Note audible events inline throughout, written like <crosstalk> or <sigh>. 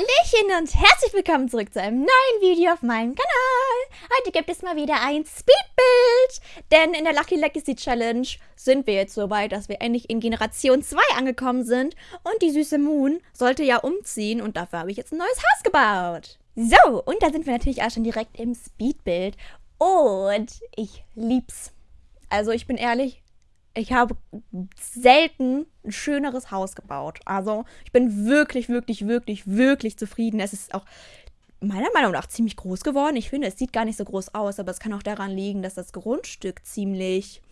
Hallöchen und herzlich willkommen zurück zu einem neuen Video auf meinem Kanal. Heute gibt es mal wieder ein Speedbild, denn in der Lucky Legacy Challenge sind wir jetzt so weit, dass wir endlich in Generation 2 angekommen sind und die süße Moon sollte ja umziehen und dafür habe ich jetzt ein neues Haus gebaut. So, und da sind wir natürlich auch schon direkt im Speedbild und ich lieb's. Also ich bin ehrlich, ich habe selten ein schöneres Haus gebaut. Also ich bin wirklich, wirklich, wirklich, wirklich zufrieden. Es ist auch meiner Meinung nach ziemlich groß geworden. Ich finde, es sieht gar nicht so groß aus, aber es kann auch daran liegen, dass das Grundstück ziemlich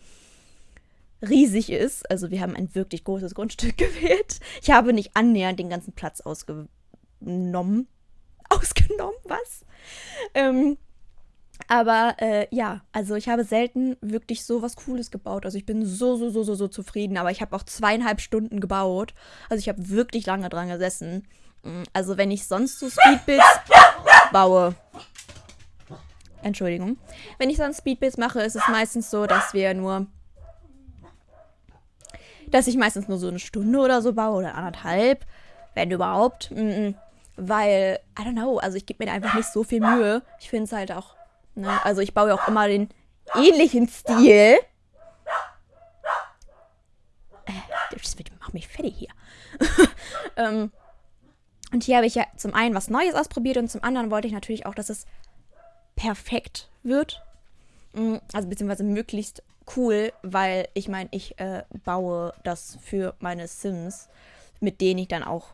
riesig ist. Also wir haben ein wirklich großes Grundstück <laughs> gewählt. Ich habe nicht annähernd den ganzen Platz ausgenommen. Ausgenommen, was? Ähm, aber äh, ja, also ich habe selten wirklich so was Cooles gebaut. Also ich bin so, so, so, so, so zufrieden. Aber ich habe auch zweieinhalb Stunden gebaut. Also ich habe wirklich lange dran gesessen. Mm, also wenn ich sonst so Speedbuilds baue. Entschuldigung. Wenn ich sonst Speedbuilds mache, ist es meistens so, dass wir nur. Dass ich meistens nur so eine Stunde oder so baue oder anderthalb. Wenn überhaupt. Mm, weil, I don't know, also ich gebe mir einfach nicht so viel Mühe. Ich finde es halt auch Ne? Also ich baue ja auch immer den ähnlichen Stil. Äh, das macht mich fertig hier. <laughs> ähm, und hier habe ich ja zum einen was Neues ausprobiert und zum anderen wollte ich natürlich auch, dass es perfekt wird. Mm, also beziehungsweise möglichst cool, weil ich meine, ich äh, baue das für meine Sims, mit denen ich dann auch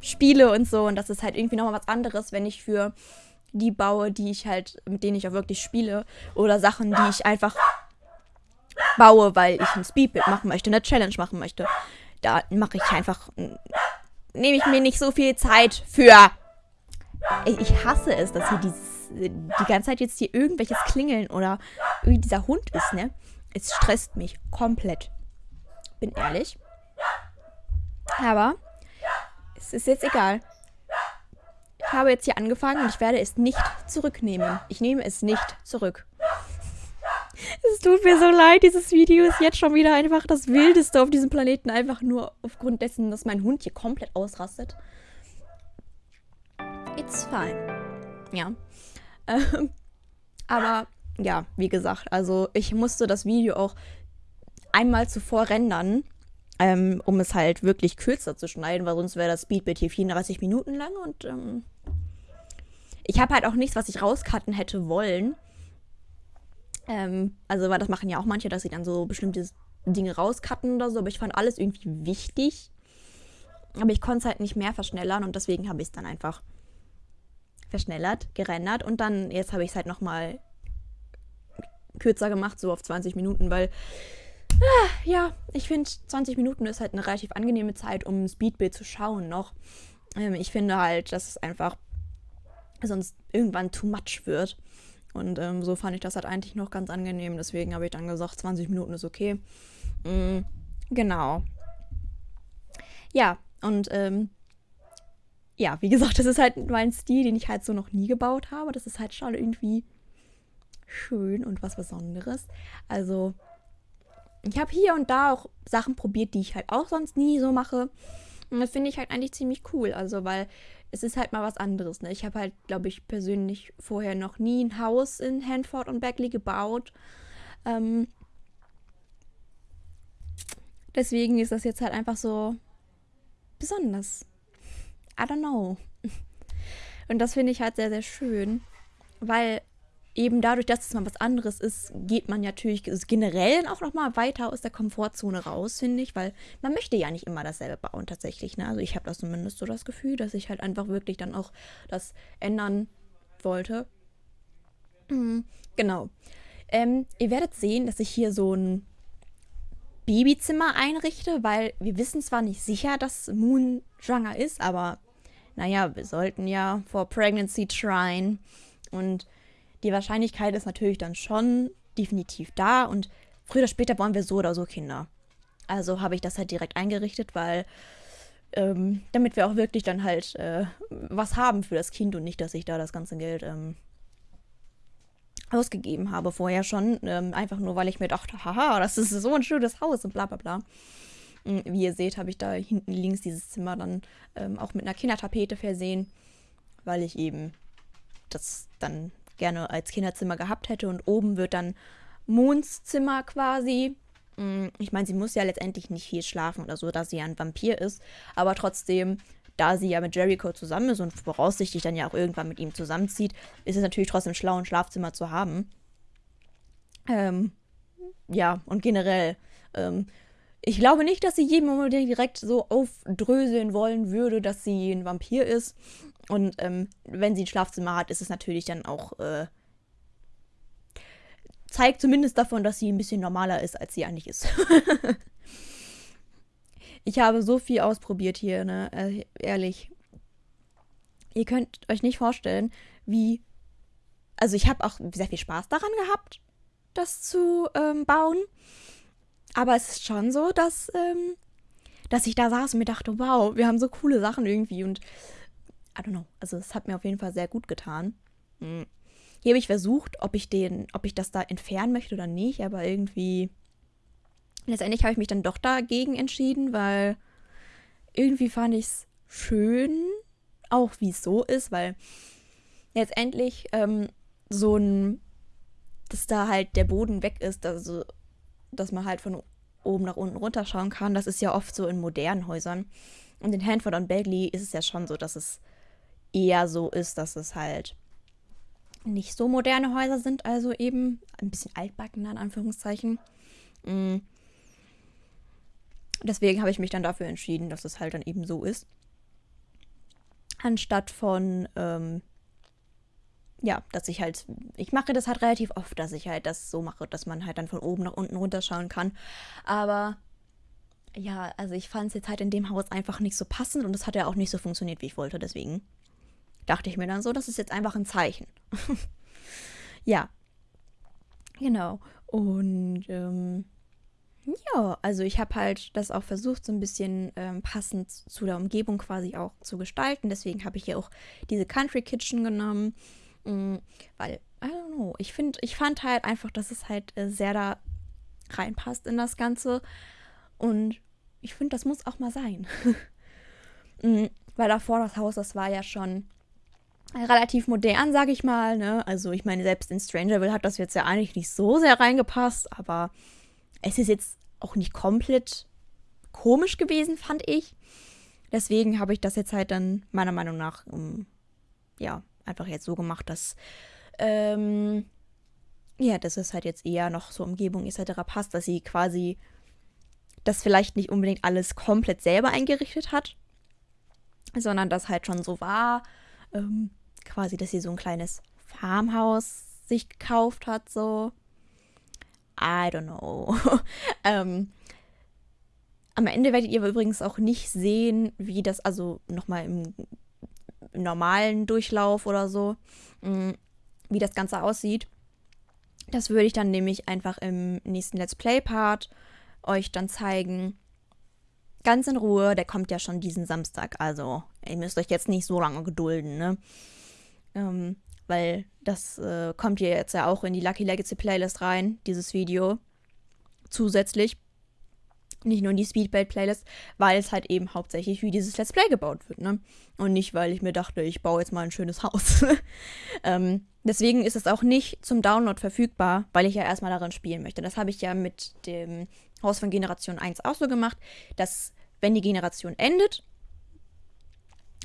spiele und so. Und das ist halt irgendwie nochmal was anderes, wenn ich für die baue, die ich halt, mit denen ich auch wirklich spiele. Oder Sachen, die ich einfach baue, weil ich ein Speedbit machen möchte, eine Challenge machen möchte. Da mache ich einfach, nehme ich mir nicht so viel Zeit für. Ich hasse es, dass hier dieses, die ganze Zeit jetzt hier irgendwelches Klingeln oder dieser Hund ist, ne? Es stresst mich komplett. Bin ehrlich. Aber es ist jetzt egal habe jetzt hier angefangen und ich werde es nicht zurücknehmen. Ich nehme es nicht zurück. Es tut mir so leid, dieses Video ist jetzt schon wieder einfach das Wildeste auf diesem Planeten. Einfach nur aufgrund dessen, dass mein Hund hier komplett ausrastet. It's fine. Ja. Ähm, aber ja, wie gesagt, also ich musste das Video auch einmal zuvor rendern, ähm, um es halt wirklich kürzer zu schneiden, weil sonst wäre das Speedbit hier 34 Minuten lang und ähm, ich habe halt auch nichts, was ich rauscutten hätte wollen. Ähm, also, weil das machen ja auch manche, dass sie dann so bestimmte Dinge rauscutten oder so, aber ich fand alles irgendwie wichtig. Aber ich konnte es halt nicht mehr verschnellern und deswegen habe ich es dann einfach verschnellert, gerendert und dann, jetzt habe ich es halt nochmal kürzer gemacht, so auf 20 Minuten, weil Ah, ja, ich finde 20 Minuten ist halt eine relativ angenehme Zeit, um ein Speedbild zu schauen noch. Ähm, ich finde halt, dass es einfach sonst irgendwann too much wird. Und ähm, so fand ich das halt eigentlich noch ganz angenehm. Deswegen habe ich dann gesagt, 20 Minuten ist okay. Mhm, genau. Ja, und ähm, ja, wie gesagt, das ist halt mein Stil, den ich halt so noch nie gebaut habe. Das ist halt schon irgendwie schön und was Besonderes. Also ich habe hier und da auch Sachen probiert, die ich halt auch sonst nie so mache. Und das finde ich halt eigentlich ziemlich cool. Also, weil es ist halt mal was anderes. Ne? Ich habe halt, glaube ich, persönlich vorher noch nie ein Haus in Hanford und Beckley gebaut. Ähm, deswegen ist das jetzt halt einfach so besonders. I don't know. <laughs> Und das finde ich halt sehr, sehr schön, weil eben dadurch, dass es mal was anderes ist, geht man natürlich generell auch noch mal weiter aus der Komfortzone raus, finde ich, weil man möchte ja nicht immer dasselbe bauen tatsächlich. Ne? Also ich habe das zumindest so das Gefühl, dass ich halt einfach wirklich dann auch das ändern wollte. Mhm, genau. Ähm, ihr werdet sehen, dass ich hier so ein Babyzimmer einrichte, weil wir wissen zwar nicht sicher, dass Moon schwanger ist, aber naja, wir sollten ja vor Pregnancy tryen und die Wahrscheinlichkeit ist natürlich dann schon definitiv da und früher oder später wollen wir so oder so Kinder. Also habe ich das halt direkt eingerichtet, weil ähm, damit wir auch wirklich dann halt äh, was haben für das Kind und nicht, dass ich da das ganze Geld ähm, ausgegeben habe vorher schon. Ähm, einfach nur, weil ich mir dachte, haha, das ist so ein schönes Haus und bla bla bla. Mm, wie ihr seht, habe ich da hinten links dieses Zimmer dann ähm, auch mit einer Kindertapete versehen, weil ich eben das dann gerne als Kinderzimmer gehabt hätte. Und oben wird dann Moons Zimmer quasi. Mm, ich meine, sie muss ja letztendlich nicht viel schlafen oder so, da sie ja ein Vampir ist. Aber trotzdem, da sie ja mit Jericho zusammen ist und voraussichtlich dann ja auch irgendwann mit ihm zusammenzieht, ist es natürlich trotzdem schlau, ein Schlafzimmer zu haben. Ähm, ja, und generell, ähm, ich glaube nicht, dass sie jedem direkt so aufdröseln wollen würde, dass sie ein Vampir ist. Und ähm, wenn sie ein Schlafzimmer hat, ist es natürlich dann auch. Äh, zeigt zumindest davon, dass sie ein bisschen normaler ist, als sie eigentlich ist. <laughs> ich habe so viel ausprobiert hier, ne? Äh, ehrlich. Ihr könnt euch nicht vorstellen, wie. Also, ich habe auch sehr viel Spaß daran gehabt, das zu ähm, bauen. Aber es ist schon so, dass, ähm, dass ich da saß und mir dachte, wow, wir haben so coole Sachen irgendwie. Und I don't know. Also es hat mir auf jeden Fall sehr gut getan. Hm. Hier habe ich versucht, ob ich den, ob ich das da entfernen möchte oder nicht, aber irgendwie. Letztendlich habe ich mich dann doch dagegen entschieden, weil irgendwie fand ich es schön, auch wie es so ist, weil letztendlich ähm, so ein, dass da halt der Boden weg ist, also dass man halt von oben nach unten runterschauen kann. Das ist ja oft so in modernen Häusern. Und in Hanford und Bagley ist es ja schon so, dass es eher so ist, dass es halt nicht so moderne Häuser sind, also eben ein bisschen altbacken in Anführungszeichen. Mm. Deswegen habe ich mich dann dafür entschieden, dass es halt dann eben so ist. Anstatt von, ähm, ja, dass ich halt, ich mache das halt relativ oft, dass ich halt das so mache, dass man halt dann von oben nach unten runterschauen kann. Aber ja, also ich fand es jetzt halt in dem Haus einfach nicht so passend und es hat ja auch nicht so funktioniert, wie ich wollte. Deswegen dachte ich mir dann so, das ist jetzt einfach ein Zeichen. <laughs> ja. Genau. Und ähm, ja, also ich habe halt das auch versucht, so ein bisschen ähm, passend zu der Umgebung quasi auch zu gestalten. Deswegen habe ich hier auch diese Country Kitchen genommen. Mh, mm, weil, I don't know, ich finde, ich fand halt einfach, dass es halt äh, sehr da reinpasst in das Ganze. Und ich finde, das muss auch mal sein. <laughs> mm, weil davor das Haus, das war ja schon relativ modern, sag ich mal. Ne? Also ich meine, selbst in Strangerville hat das jetzt ja eigentlich nicht so sehr reingepasst, aber es ist jetzt auch nicht komplett komisch gewesen, fand ich. Deswegen habe ich das jetzt halt dann meiner Meinung nach, um, ja, einfach jetzt so gemacht, dass, ähm, ja, dass es halt jetzt eher noch so Umgebung etc. passt, dass sie quasi das vielleicht nicht unbedingt alles komplett selber eingerichtet hat, sondern das halt schon so war. Ähm, quasi, dass sie so ein kleines Farmhaus sich gekauft hat, so. I don't know. <laughs> ähm, am Ende werdet ihr übrigens auch nicht sehen, wie das, also nochmal im, im normalen Durchlauf oder so, mm, wie das Ganze aussieht. Das würde ich dann nämlich einfach im nächsten Let's Play-Part euch dann zeigen. Ganz in Ruhe, der kommt ja schon diesen Samstag, also ihr müsst euch jetzt nicht so lange gedulden, ne? Ähm, weil das äh, kommt hier jetzt ja auch in die Lucky Legacy Playlist rein, dieses Video. Zusätzlich. Nicht nur in die Speedbait Playlist, weil es halt eben hauptsächlich wie dieses Let's Play gebaut wird, ne? Und nicht, weil ich mir dachte, ich baue jetzt mal ein schönes Haus. <laughs> ähm, deswegen ist es auch nicht zum Download verfügbar, weil ich ja erstmal darin spielen möchte. Das habe ich ja mit dem Haus von Generation 1 auch so gemacht, dass wenn die Generation endet,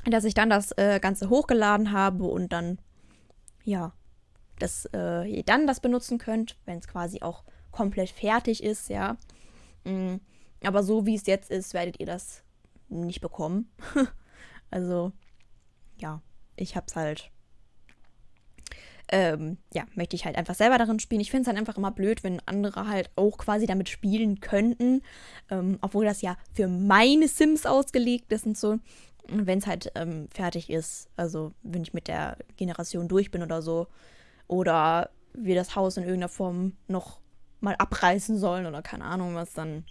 dass ich dann das äh, Ganze hochgeladen habe und dann, ja, dass äh, ihr dann das benutzen könnt, wenn es quasi auch komplett fertig ist, ja. Mhm. Aber so wie es jetzt ist, werdet ihr das nicht bekommen. <laughs> also, ja, ich hab's halt. Ähm, ja, möchte ich halt einfach selber darin spielen. Ich finde es halt einfach immer blöd, wenn andere halt auch quasi damit spielen könnten. Ähm, obwohl das ja für meine Sims ausgelegt ist und so wenn es halt ähm, fertig ist, also wenn ich mit der Generation durch bin oder so, oder wir das Haus in irgendeiner Form noch mal abreißen sollen oder keine Ahnung was, dann.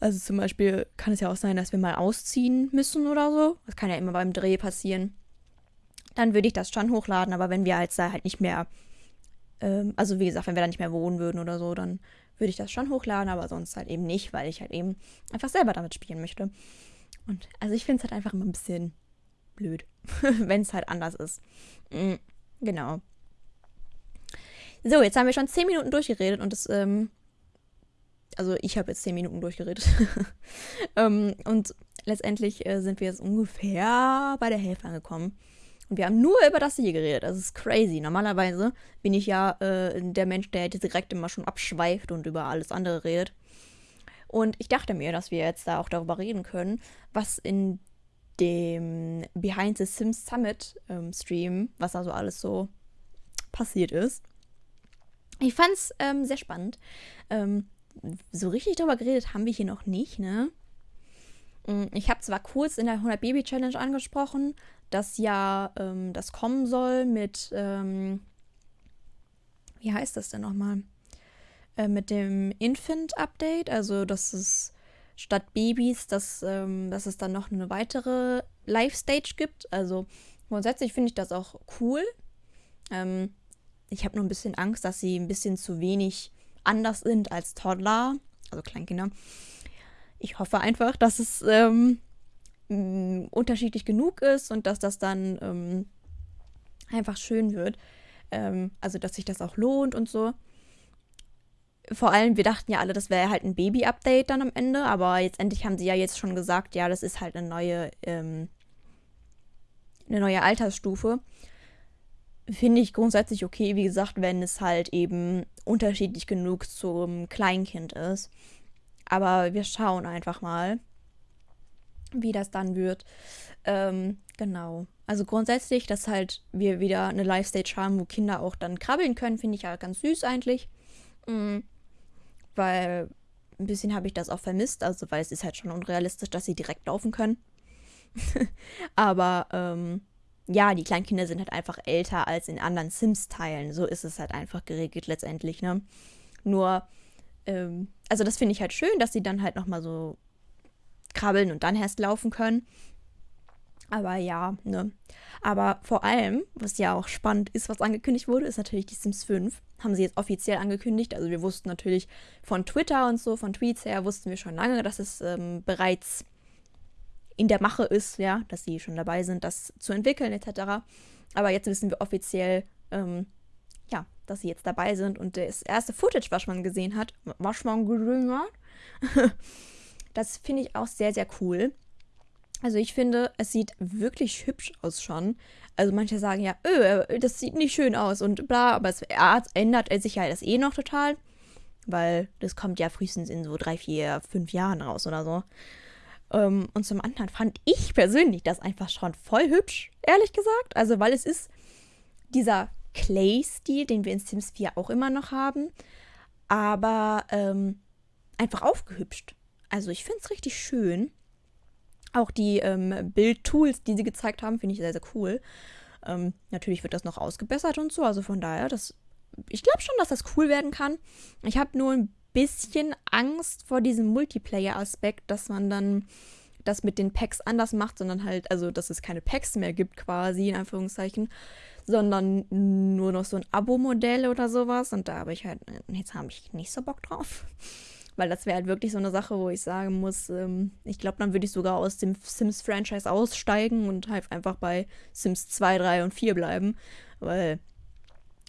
Also zum Beispiel kann es ja auch sein, dass wir mal ausziehen müssen oder so. Das kann ja immer beim Dreh passieren. Dann würde ich das schon hochladen, aber wenn wir halt da halt nicht mehr, ähm, also wie gesagt, wenn wir da nicht mehr wohnen würden oder so, dann würde ich das schon hochladen, aber sonst halt eben nicht, weil ich halt eben einfach selber damit spielen möchte. Und also ich finde es halt einfach immer ein bisschen blöd, <laughs> wenn es halt anders ist. Mhm, genau. So, jetzt haben wir schon 10 Minuten durchgeredet und das, ähm, also ich habe jetzt 10 Minuten durchgeredet. <laughs> ähm, und letztendlich äh, sind wir jetzt ungefähr bei der Hälfte angekommen. Und wir haben nur über das hier geredet. Das ist crazy. Normalerweise bin ich ja äh, der Mensch, der direkt immer schon abschweift und über alles andere redet. Und ich dachte mir, dass wir jetzt da auch darüber reden können, was in dem Behind the Sims Summit ähm, Stream, was da so alles so passiert ist. Ich fand es ähm, sehr spannend. Ähm, so richtig darüber geredet haben wir hier noch nicht, ne? Mm, ich habe zwar kurz in der 100 Baby Challenge angesprochen, dass ja ähm, das kommen soll mit, ähm, wie heißt das denn nochmal? Äh, mit dem Infant Update, also dass es statt Babys, dass, ähm, dass es dann noch eine weitere Live-Stage gibt. Also grundsätzlich finde ich das auch cool. Ähm, ich habe nur ein bisschen Angst, dass sie ein bisschen zu wenig anders sind als Toddler, also Kleinkinder. Ich hoffe einfach, dass es ähm, unterschiedlich genug ist und dass das dann ähm, einfach schön wird. Ähm, also, dass sich das auch lohnt und so. Vor allem, wir dachten ja alle, das wäre halt ein Baby-Update dann am Ende, aber jetzt endlich haben sie ja jetzt schon gesagt, ja, das ist halt eine neue, ähm, eine neue Altersstufe finde ich grundsätzlich okay, wie gesagt, wenn es halt eben unterschiedlich genug zum Kleinkind ist. Aber wir schauen einfach mal, wie das dann wird. Ähm, genau. Also grundsätzlich, dass halt wir wieder eine Live-Stage haben, wo Kinder auch dann krabbeln können, finde ich ja ganz süß eigentlich. Mhm. Weil ein bisschen habe ich das auch vermisst, also weil es ist halt schon unrealistisch, dass sie direkt laufen können. <laughs> Aber ähm, ja, die Kleinkinder sind halt einfach älter als in anderen Sims-Teilen. So ist es halt einfach geregelt letztendlich, ne? Nur, ähm, also das finde ich halt schön, dass sie dann halt nochmal so krabbeln und dann erst laufen können. Aber ja, ne. Aber vor allem, was ja auch spannend ist, was angekündigt wurde, ist natürlich die Sims 5. Haben sie jetzt offiziell angekündigt. Also wir wussten natürlich von Twitter und so, von Tweets her, wussten wir schon lange, dass es ähm, bereits in der Mache ist, ja, dass sie schon dabei sind, das zu entwickeln etc. Aber jetzt wissen wir offiziell, ähm, ja, dass sie jetzt dabei sind und das erste Footage, was man gesehen hat, was man gesehen hat, <laughs> das finde ich auch sehr, sehr cool. Also ich finde, es sieht wirklich hübsch aus schon. Also manche sagen ja, öh, das sieht nicht schön aus und bla, aber es ändert sich ja das eh noch total. Weil das kommt ja frühestens in so drei, vier, fünf Jahren raus oder so. Ähm, und zum anderen fand ich persönlich das einfach schon voll hübsch, ehrlich gesagt. Also, weil es ist dieser Clay-Stil, den wir in Sims 4 auch immer noch haben, aber ähm, einfach aufgehübscht. Also, ich finde es richtig schön. Auch die ähm, Bild-Tools, die sie gezeigt haben, finde ich sehr, sehr cool. Ähm, natürlich wird das noch ausgebessert und so. Also von daher, das, ich glaube schon, dass das cool werden kann. Ich habe nur ein bisschen Angst vor diesem Multiplayer-Aspekt, dass man dann das mit den Packs anders macht, sondern halt, also dass es keine Packs mehr gibt quasi, in Anführungszeichen, sondern nur noch so ein Abo-Modell oder sowas. Und da habe ich halt, jetzt habe ich nicht so Bock drauf. Weil das wäre halt wirklich so eine Sache, wo ich sagen muss, ähm, ich glaube, dann würde ich sogar aus dem Sims-Franchise aussteigen und halt einfach bei Sims 2, 3 und 4 bleiben. Weil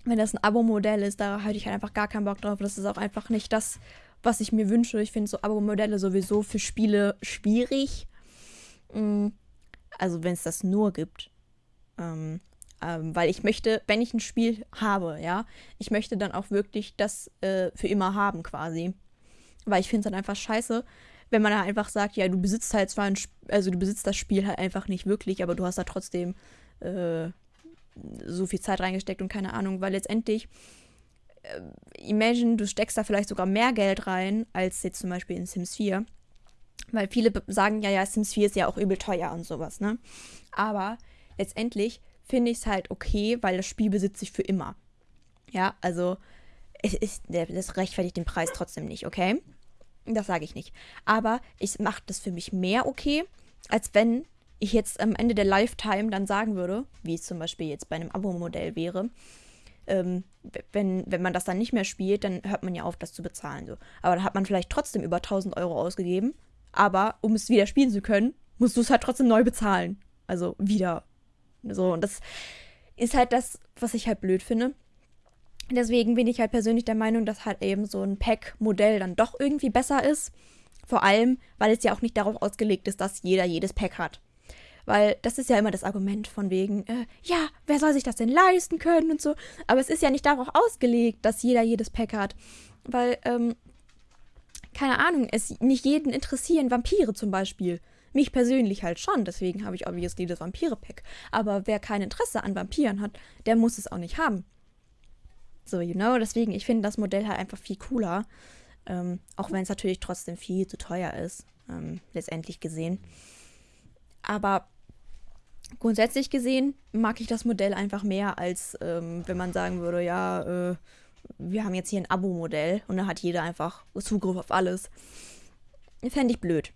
wenn das ein Abo-Modell ist, da hätte ich halt einfach gar keinen Bock drauf. Das ist auch einfach nicht das, was ich mir wünsche. Ich finde so Abo-Modelle sowieso für Spiele schwierig. Mm, also wenn es das nur gibt. Ähm, ähm, weil ich möchte, wenn ich ein Spiel habe, ja, ich möchte dann auch wirklich das äh, für immer haben quasi. Weil ich finde es dann einfach scheiße, wenn man da einfach sagt, ja, du besitzt halt zwar ein, Sp also du besitzt das Spiel halt einfach nicht wirklich, aber du hast da trotzdem äh, so viel Zeit reingesteckt und keine Ahnung, weil letztendlich, äh, imagine, du steckst da vielleicht sogar mehr Geld rein, als jetzt zum Beispiel in Sims 4. Weil viele sagen ja, ja, Sims 4 ist ja auch übel teuer und sowas, ne? Aber letztendlich finde ich es halt okay, weil das Spiel besitze ich für immer. Ja, also es ist, das rechtfertigt den Preis trotzdem nicht, okay? Das sage ich nicht. Aber ich mache das für mich mehr okay, als wenn ich jetzt am Ende der Lifetime dann sagen würde, wie es zum Beispiel jetzt bei einem Abo-Modell wäre, ähm, wenn, wenn man das dann nicht mehr spielt, dann hört man ja auf, das zu bezahlen. So. Aber dann hat man vielleicht trotzdem über 1000 Euro ausgegeben. Aber um es wieder spielen zu können, musst du es halt trotzdem neu bezahlen. Also wieder. So, und das ist halt das, was ich halt blöd finde. Deswegen bin ich halt persönlich der Meinung, dass halt eben so ein Pack-Modell dann doch irgendwie besser ist. Vor allem, weil es ja auch nicht darauf ausgelegt ist, dass jeder jedes Pack hat. Weil das ist ja immer das Argument von wegen, äh, ja, wer soll sich das denn leisten können und so. Aber es ist ja nicht darauf ausgelegt, dass jeder jedes Pack hat. Weil, ähm, keine Ahnung, es nicht jeden interessieren Vampire zum Beispiel. Mich persönlich halt schon, deswegen habe ich obviously das Vampire-Pack. Aber wer kein Interesse an Vampiren hat, der muss es auch nicht haben. So, you know, deswegen, ich finde das Modell halt einfach viel cooler. Ähm, auch wenn es natürlich trotzdem viel zu teuer ist, ähm, letztendlich gesehen. Aber grundsätzlich gesehen mag ich das Modell einfach mehr, als ähm, wenn man sagen würde, ja, äh, wir haben jetzt hier ein Abo-Modell und dann hat jeder einfach Zugriff auf alles. Fände ich blöd,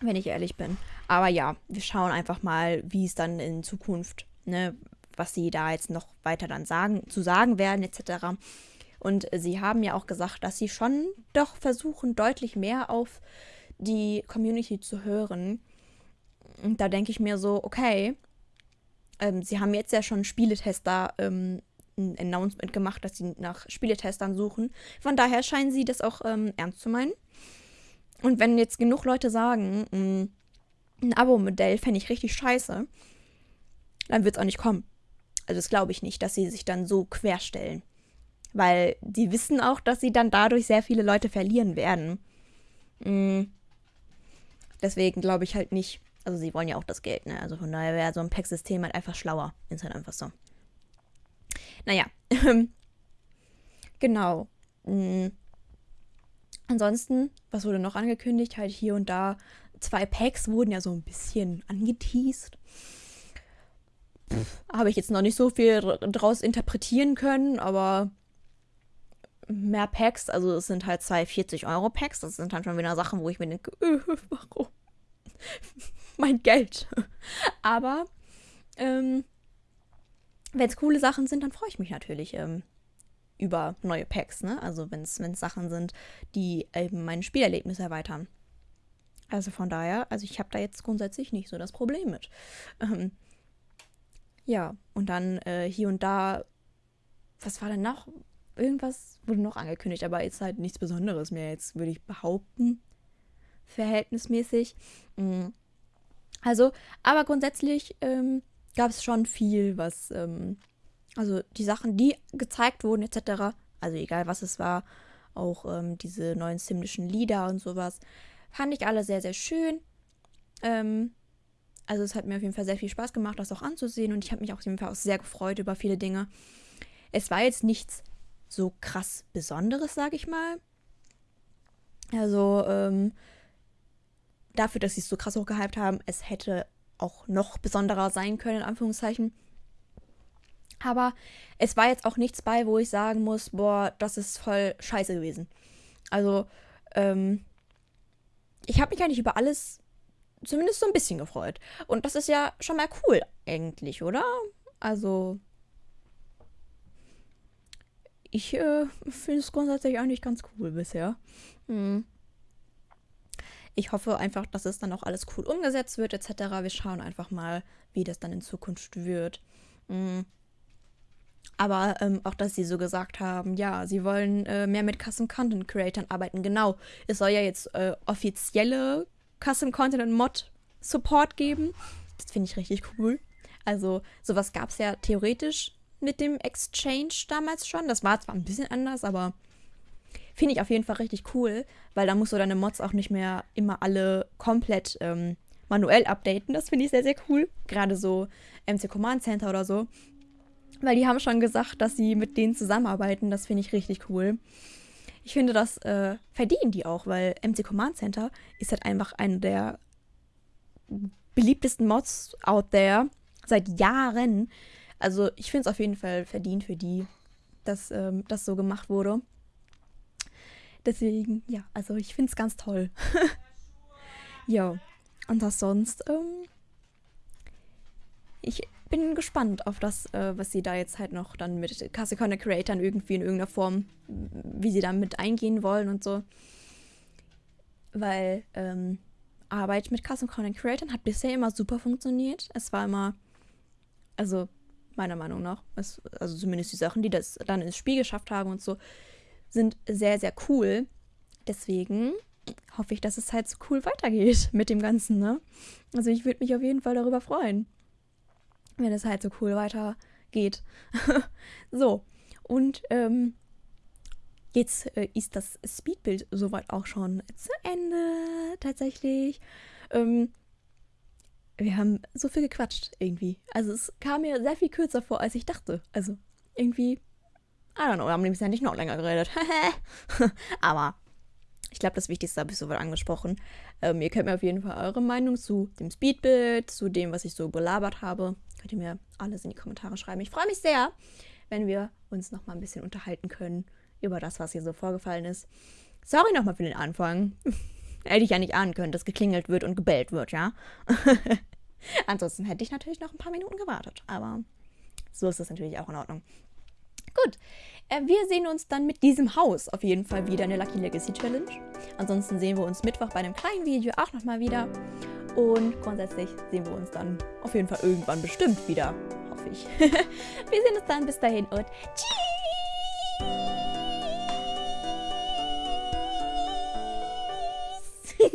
wenn ich ehrlich bin. Aber ja, wir schauen einfach mal, wie es dann in Zukunft, ne, was sie da jetzt noch weiter dann sagen, zu sagen werden, etc. Und sie haben ja auch gesagt, dass sie schon doch versuchen, deutlich mehr auf die Community zu hören und da denke ich mir so, okay, ähm, sie haben jetzt ja schon Spieletester ähm, ein Announcement gemacht, dass sie nach Spieletestern suchen. Von daher scheinen sie das auch ähm, ernst zu meinen. Und wenn jetzt genug Leute sagen, mh, mm, ein Abo-Modell fände ich richtig scheiße, dann wird es auch nicht kommen. Also das glaube ich nicht, dass sie sich dann so querstellen. Weil die wissen auch, dass sie dann dadurch sehr viele Leute verlieren werden. Mhm. Deswegen glaube ich halt nicht, also sie wollen ja auch das Geld, ne? Also von daher wäre so ein Pack-System halt einfach schlauer. Ist halt einfach so. Naja. <laughs> genau. Mhm. Ansonsten, was wurde noch angekündigt? Halt hier und da. Zwei Packs wurden ja so ein bisschen angeteased. Habe ich jetzt noch nicht so viel draus interpretieren können, aber mehr Packs, also es sind halt zwei 40-Euro-Packs. Das sind halt schon wieder Sachen, wo ich mir denke, äh, <laughs> warum? mein Geld. Aber ähm, wenn es coole Sachen sind, dann freue ich mich natürlich ähm, über neue Packs. Ne? Also wenn es Sachen sind, die eben mein Spielerlebnis erweitern. Also von daher, also ich habe da jetzt grundsätzlich nicht so das Problem mit. Ähm, ja, und dann äh, hier und da, was war denn noch? Irgendwas wurde noch angekündigt, aber jetzt halt nichts Besonderes mehr, jetzt würde ich behaupten, verhältnismäßig. Mhm. Also, aber grundsätzlich ähm, gab es schon viel, was, ähm, also die Sachen, die gezeigt wurden, etc., also egal was es war, auch ähm, diese neuen simlischen Lieder und sowas, fand ich alle sehr, sehr schön. Ähm, also es hat mir auf jeden Fall sehr viel Spaß gemacht, das auch anzusehen und ich habe mich auf jeden Fall auch sehr gefreut über viele Dinge. Es war jetzt nichts so krass Besonderes, sage ich mal. Also, ähm, dafür, dass sie es so krass hochgehypt haben, es hätte auch noch besonderer sein können, in Anführungszeichen. Aber es war jetzt auch nichts bei, wo ich sagen muss, boah, das ist voll scheiße gewesen. Also, ähm, ich habe mich eigentlich über alles zumindest so ein bisschen gefreut. Und das ist ja schon mal cool, eigentlich, oder? Also, ich äh, finde es grundsätzlich eigentlich ganz cool bisher. Hm. Ich hoffe einfach, dass es dann auch alles cool umgesetzt wird, etc. Wir schauen einfach mal, wie das dann in Zukunft wird. Mhm. Aber ähm, auch, dass sie so gesagt haben, ja, sie wollen äh, mehr mit Custom Content Creatern arbeiten. Genau, es soll ja jetzt äh, offizielle Custom Content und Mod Support geben. Das finde ich richtig cool. Also, sowas gab es ja theoretisch mit dem Exchange damals schon. Das war zwar ein bisschen anders, aber Finde ich auf jeden Fall richtig cool, weil da musst du deine Mods auch nicht mehr immer alle komplett ähm, manuell updaten. Das finde ich sehr, sehr cool. Gerade so MC Command Center oder so. Weil die haben schon gesagt, dass sie mit denen zusammenarbeiten. Das finde ich richtig cool. Ich finde, das äh, verdienen die auch, weil MC Command Center ist halt einfach einer der beliebtesten Mods out there seit Jahren. Also ich finde es auf jeden Fall verdient für die, dass ähm, das so gemacht wurde. Deswegen, ja, also ich finde es ganz toll. <laughs> ja, und was sonst? Ähm, ich bin gespannt auf das, äh, was sie da jetzt halt noch dann mit Content Creatern irgendwie in irgendeiner Form, wie sie da mit eingehen wollen und so. Weil ähm, Arbeit mit Content Creatern hat bisher immer super funktioniert. Es war immer, also meiner Meinung nach, es, also zumindest die Sachen, die das dann ins Spiel geschafft haben und so, sind sehr, sehr cool. Deswegen hoffe ich, dass es halt so cool weitergeht mit dem Ganzen, ne? Also ich würde mich auf jeden Fall darüber freuen, wenn es halt so cool weitergeht. <laughs> so, und ähm, jetzt äh, ist das Speedbild soweit auch schon zu Ende, tatsächlich. Ähm, wir haben so viel gequatscht irgendwie. Also es kam mir sehr viel kürzer vor, als ich dachte. Also irgendwie, I don't know, wir haben nämlich nicht noch länger geredet. <laughs> Aber ich glaube, das Wichtigste habe ich soweit angesprochen. Ähm, ihr könnt mir auf jeden Fall eure Meinung zu dem Speedbild, zu dem, was ich so belabert habe. Könnt ihr mir alles in die Kommentare schreiben. Ich freue mich sehr, wenn wir uns noch mal ein bisschen unterhalten können über das, was hier so vorgefallen ist. Sorry nochmal für den Anfang. <laughs> hätte ich ja nicht ahnen können, dass geklingelt wird und gebellt wird, ja? <laughs> Ansonsten hätte ich natürlich noch ein paar Minuten gewartet. Aber so ist das natürlich auch in Ordnung. Gut, äh, wir sehen uns dann mit diesem Haus auf jeden Fall wieder in der Lucky Legacy Challenge. Ansonsten sehen wir uns Mittwoch bei einem kleinen Video auch nochmal wieder. Und grundsätzlich sehen wir uns dann auf jeden Fall irgendwann bestimmt wieder, hoffe ich. <laughs> wir sehen uns dann bis dahin und tschüss! <laughs>